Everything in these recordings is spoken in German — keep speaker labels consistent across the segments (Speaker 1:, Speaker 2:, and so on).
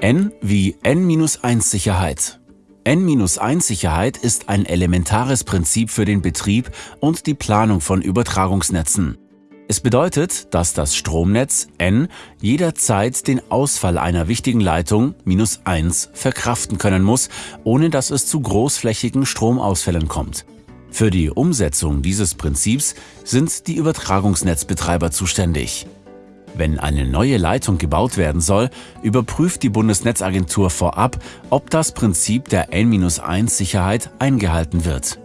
Speaker 1: N wie N-1-Sicherheit. N-1-Sicherheit ist ein elementares Prinzip für den Betrieb und die Planung von Übertragungsnetzen. Es bedeutet, dass das Stromnetz N jederzeit den Ausfall einer wichtigen Leitung minus 1 verkraften können muss, ohne dass es zu großflächigen Stromausfällen kommt. Für die Umsetzung dieses Prinzips sind die Übertragungsnetzbetreiber zuständig. Wenn eine neue Leitung gebaut werden soll, überprüft die Bundesnetzagentur vorab, ob das Prinzip der N-1-Sicherheit eingehalten wird.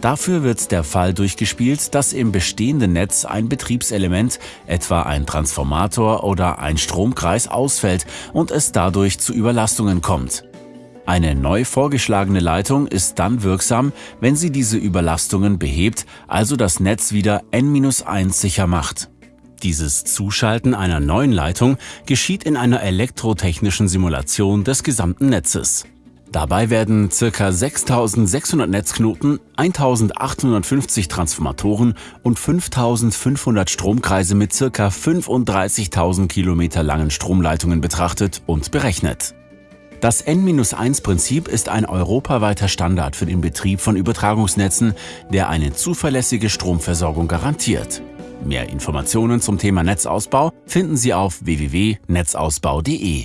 Speaker 1: Dafür wird der Fall durchgespielt, dass im bestehenden Netz ein Betriebselement, etwa ein Transformator oder ein Stromkreis, ausfällt und es dadurch zu Überlastungen kommt. Eine neu vorgeschlagene Leitung ist dann wirksam, wenn sie diese Überlastungen behebt, also das Netz wieder N-1 sicher macht. Dieses Zuschalten einer neuen Leitung geschieht in einer elektrotechnischen Simulation des gesamten Netzes. Dabei werden ca. 6600 Netzknoten, 1850 Transformatoren und 5500 Stromkreise mit ca. 35.000 Kilometer langen Stromleitungen betrachtet und berechnet. Das N-1-Prinzip ist ein europaweiter Standard für den Betrieb von Übertragungsnetzen, der eine zuverlässige Stromversorgung garantiert. Mehr Informationen zum Thema Netzausbau finden Sie auf www.netzausbau.de.